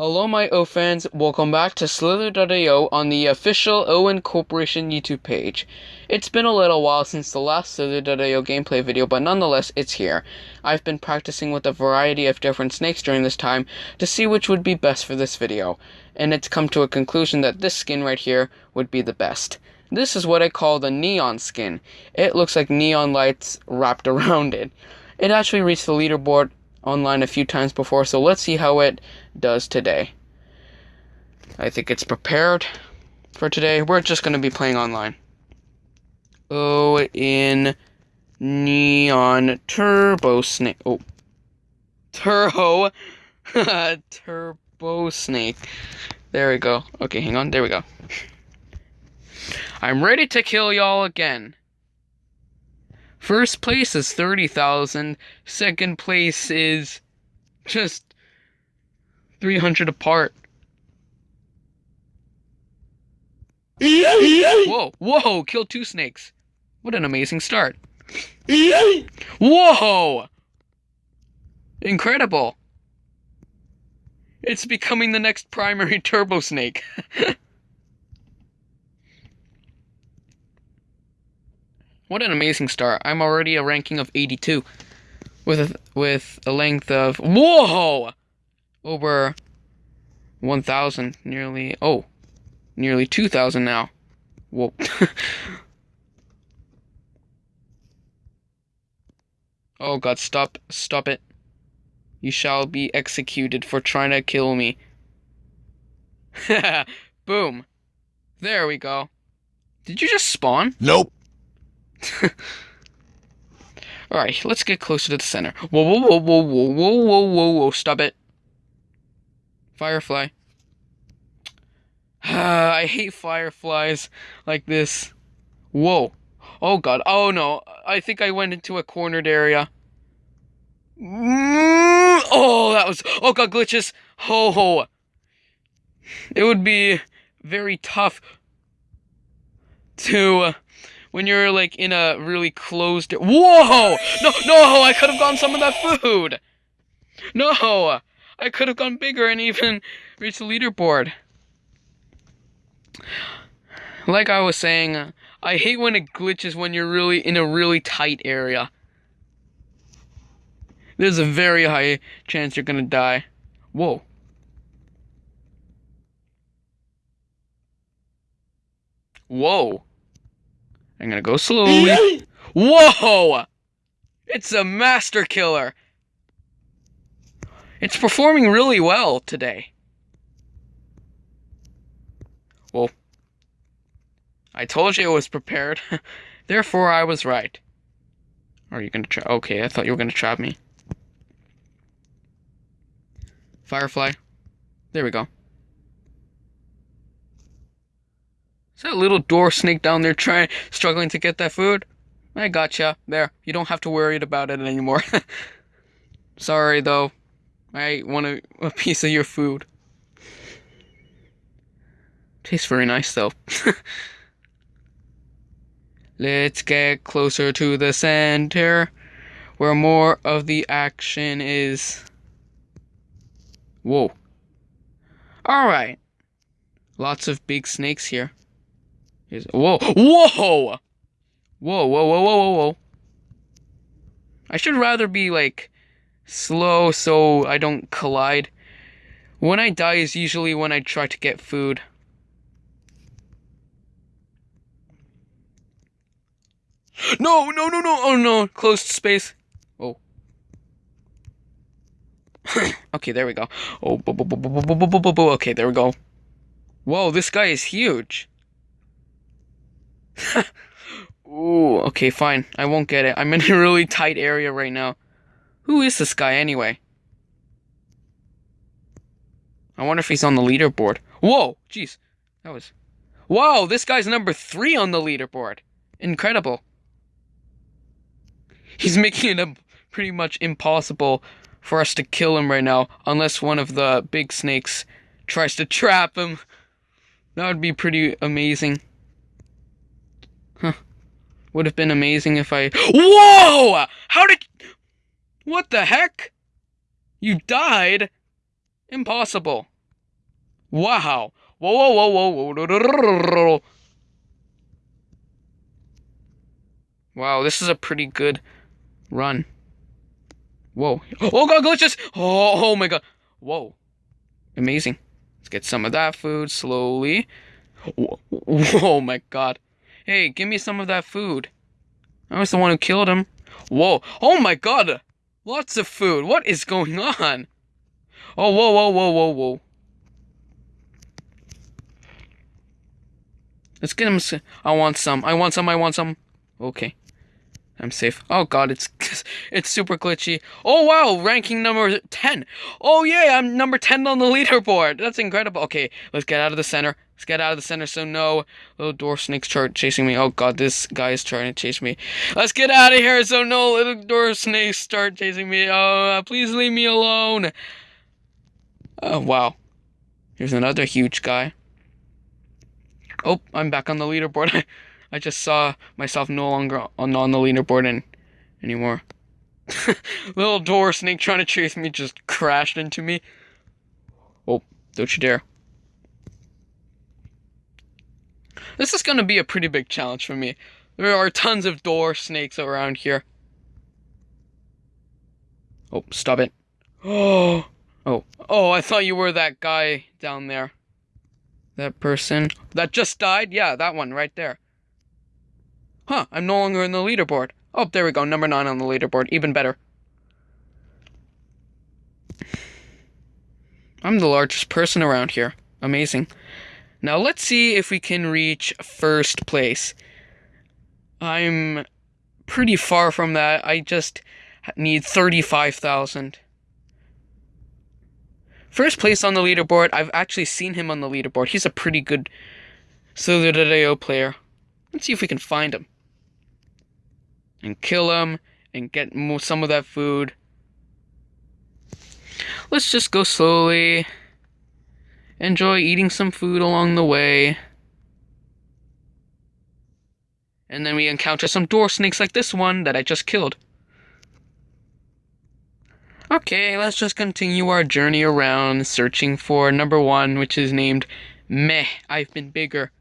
Hello, my O fans. Welcome back to Slither.io on the official Owen Corporation YouTube page. It's been a little while since the last Slither.io gameplay video, but nonetheless, it's here. I've been practicing with a variety of different snakes during this time to see which would be best for this video, and it's come to a conclusion that this skin right here would be the best. This is what I call the neon skin. It looks like neon lights wrapped around it. It actually reached the leaderboard online a few times before, so let's see how it does today. I think it's prepared for today. We're just going to be playing online. Oh, in Neon Turbo Snake. Oh. Turbo. Turbo Snake. There we go. Okay, hang on. There we go. I'm ready to kill y'all again. First place is 30,000. Second place is just 300 apart. whoa, whoa, killed two snakes. What an amazing start. Whoa! Incredible. It's becoming the next primary turbo snake. What an amazing start. I'm already a ranking of 82 with a, with a length of whoa over 1000 nearly oh nearly 2000 now. Whoa. oh god, stop stop it. You shall be executed for trying to kill me. Boom. There we go. Did you just spawn? Nope. Alright, let's get closer to the center. Whoa, whoa, whoa, whoa, whoa, whoa, whoa, whoa, whoa, stop it. Firefly. I hate fireflies like this. Whoa. Oh god. Oh no. I think I went into a cornered area. Mm, oh, that was. Oh god, glitches. Ho. Ho. It would be very tough to when you're like in a really closed. Whoa! No, no! I could have gotten some of that food. No, I could have gone bigger and even reached the leaderboard. Like I was saying, I hate when it glitches when you're really in a really tight area. There's a very high chance you're gonna die. Whoa. Whoa. I'm gonna go slowly. Whoa! It's a master killer. It's performing really well today. Well, I told you it was prepared. Therefore, I was right. Are you gonna try? Okay, I thought you were gonna trap me. Firefly. There we go. Is that little door snake down there trying, struggling to get that food? I gotcha. There. You don't have to worry about it anymore. Sorry, though. I want a, a piece of your food. Tastes very nice, though. Let's get closer to the center, where more of the action is. Whoa. Alright. Lots of big snakes here. He's whoa, whoa, whoa, whoa, whoa, whoa, whoa, whoa. I should rather be like slow so I don't collide. When I die is usually when I try to get food. No, no, no, no, oh no, closed space. Oh. okay, there we go. Oh, okay, there we go. Whoa, this guy is huge. Ooh, okay, fine. I won't get it. I'm in a really tight area right now. Who is this guy anyway? I wonder if he's on the leaderboard. Whoa, jeez. That was... Whoa, this guy's number three on the leaderboard. Incredible. He's making it pretty much impossible for us to kill him right now, unless one of the big snakes tries to trap him. That would be pretty amazing. Would have been amazing if I. Whoa! How did. What the heck? You died? Impossible. Wow. Whoa, whoa, whoa, whoa, whoa. Wow, this is a pretty good run. Whoa. Oh god, glitches! Oh, oh my god. Whoa. Amazing. Let's get some of that food slowly. Whoa. Oh my god. Hey, give me some of that food. I was the one who killed him. Whoa. Oh my god. Lots of food. What is going on? Oh, whoa, whoa, whoa, whoa, whoa. Let's get him. I want some. I want some. I want some. Okay. I'm safe. Oh god, it's it's super glitchy. Oh wow, ranking number 10. Oh yeah, I'm number 10 on the leaderboard. That's incredible. Okay, let's get out of the center. Let's get out of the center so no little dwarf snakes start chasing me. Oh god, this guy is trying to chase me. Let's get out of here so no little dwarf snakes start chasing me. Oh, please leave me alone. Oh wow. Here's another huge guy. Oh, I'm back on the leaderboard. I just saw myself no longer on, on the leaderboard in, anymore. Little door snake trying to chase me just crashed into me. Oh, don't you dare. This is gonna be a pretty big challenge for me. There are tons of door snakes around here. Oh, stop it. Oh, oh, oh, I thought you were that guy down there. That person that just died? Yeah, that one right there. Huh, I'm no longer in the leaderboard. Oh, there we go, number 9 on the leaderboard, even better. I'm the largest person around here. Amazing. Now let's see if we can reach first place. I'm pretty far from that. I just need 35,000. First place on the leaderboard. I've actually seen him on the leaderboard. He's a pretty good Slither.io player. Let's see if we can find him and kill them and get some of that food. Let's just go slowly. Enjoy eating some food along the way. And then we encounter some door snakes like this one that I just killed. Okay, let's just continue our journey around searching for number one, which is named Meh, I've been bigger.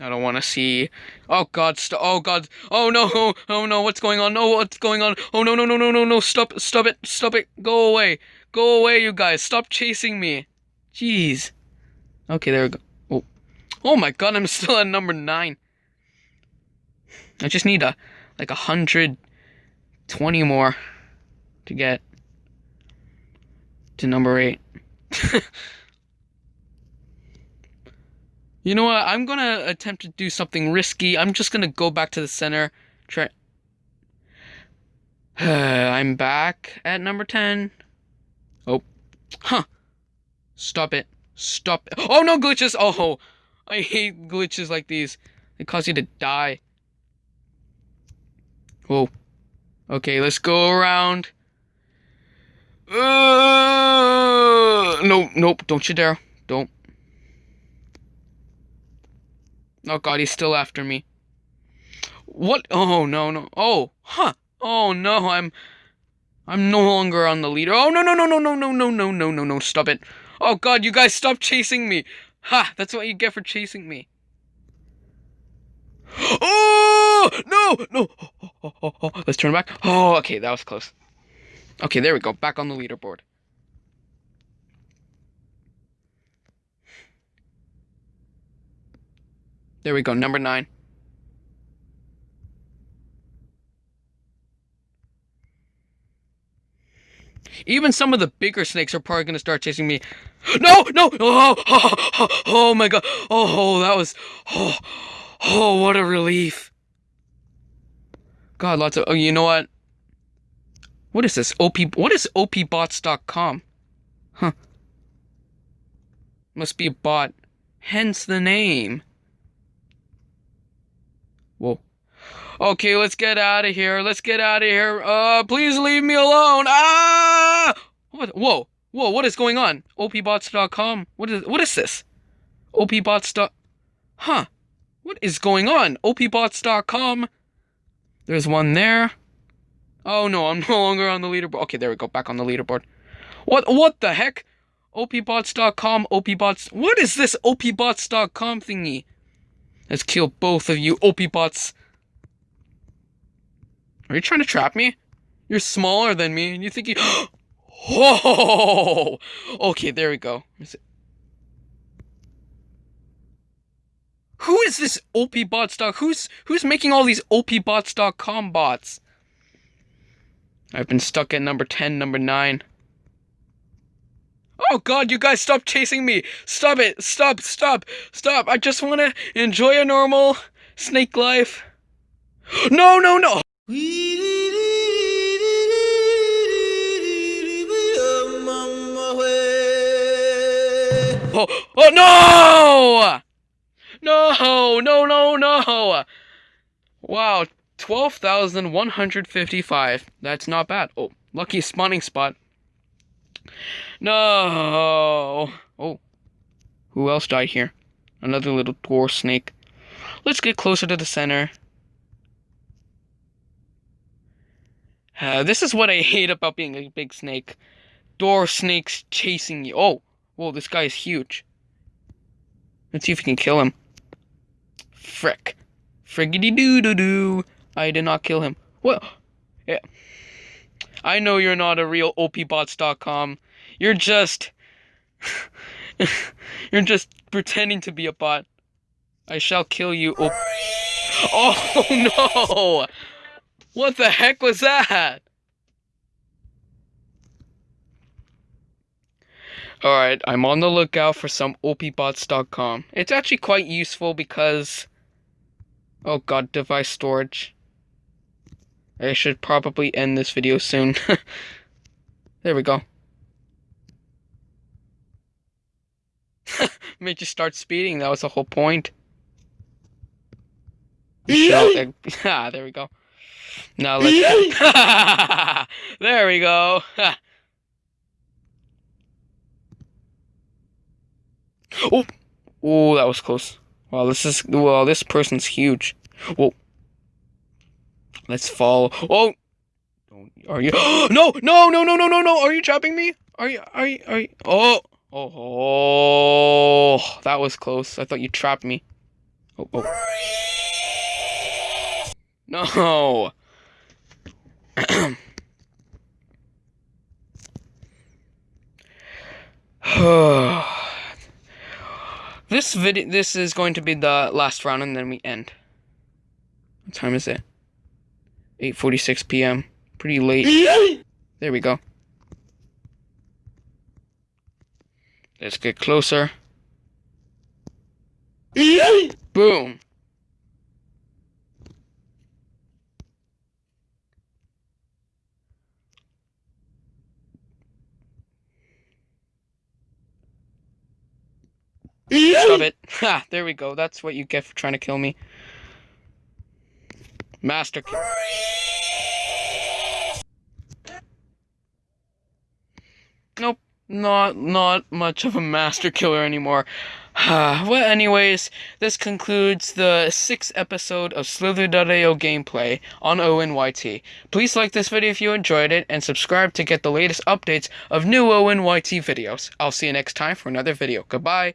I don't want to see. Oh God! St- oh God! Oh no! Oh, oh no! What's going on? No! What's going on? Oh no! No! No! No! No! No! Stop! Stop it! Stop it! Go away! Go away, you guys! Stop chasing me! Jeez. Okay, there we go. Oh, oh my God! I'm still at number nine. I just need a like a hundred twenty more to get to number eight. You know what? I'm gonna attempt to do something risky. I'm just gonna go back to the center. Try. I'm back at number 10. Oh. Huh. Stop it. Stop it. Oh no, glitches! Oh, I hate glitches like these. They cause you to die. Whoa. Okay, let's go around. Uh, no, nope, don't you dare. Don't. Oh god, he's still after me. What? Oh no, no. Oh, huh. Oh no, I'm I'm no longer on the leader. Oh no, no, no, no, no, no, no, no, no, no, no. Stop it. Oh god, you guys stop chasing me. Ha, that's what you get for chasing me. Oh no, no. Oh, oh, oh, oh. Let's turn back. Oh, okay, that was close. Okay, there we go. Back on the leaderboard. There we go, number nine. Even some of the bigger snakes are probably going to start chasing me. No, no, oh, oh, oh, oh my god. Oh, oh, that was, oh, oh, what a relief. God, lots of, oh, you know what? What is this? OP, what is opbots.com? Huh. Must be a bot. Hence the name. Whoa. Okay, let's get out of here. Let's get out of here. Uh, please leave me alone. Ah! What? Whoa. Whoa, what is going on? opbots.com. What is what is this? opbots. Huh. What is going on? opbots.com. There's one there. Oh no, I'm no longer on the leaderboard. Okay, there we go. Back on the leaderboard. What? What the heck? opbots.com, opbots. What is this opbots.com thingy? Let's kill both of you, OP bots. Are you trying to trap me? You're smaller than me, and you think you. Whoa! Okay, there we go. Who is this opbots.com? Who's who's making all these opbots.com bots? I've been stuck at number 10, number 9. Oh god, you guys stop chasing me! Stop it! Stop, stop, stop! I just wanna enjoy a normal snake life. No, no, no! Oh, oh no! No, no, no, no! Wow, 12,155. That's not bad. Oh, lucky spawning spot. No! Oh. Who else died here? Another little dwarf snake. Let's get closer to the center. Uh, this is what I hate about being a big snake. Dwarf snakes chasing you. Oh, whoa, this guy is huge. Let's see if we can kill him. Frick. Friggity doo doo doo. I did not kill him. Well, yeah. I know you're not a real opbots.com. You're just. you're just pretending to be a bot. I shall kill you. Oh, oh no! What the heck was that? Alright, I'm on the lookout for some opbots.com. It's actually quite useful because. Oh god, device storage. I should probably end this video soon. there we go. Made you start speeding, that was the whole point. ah, there we go. Now let's. there we go. oh, oh, that was close. Wow, this is well. This person's huge. Whoa. Let's follow. Oh, are you? no, no, no, no, no, no, no! Are you trapping me? Are you? Are you? Are you? Oh, oh, oh! That was close. I thought you trapped me. Oh, oh. No. this video, this is going to be the last round, and then we end. What time is it? 8:46 p.m. Pretty late. There we go. Let's get closer. Boom. Stop it. Ha, there we go. That's what you get for trying to kill me. Master. Nope. Not not much of a master killer anymore. Ah, well, anyways, this concludes the sixth episode of Slither.io gameplay on ONYT. Please like this video if you enjoyed it, and subscribe to get the latest updates of new ONYT videos. I'll see you next time for another video. Goodbye.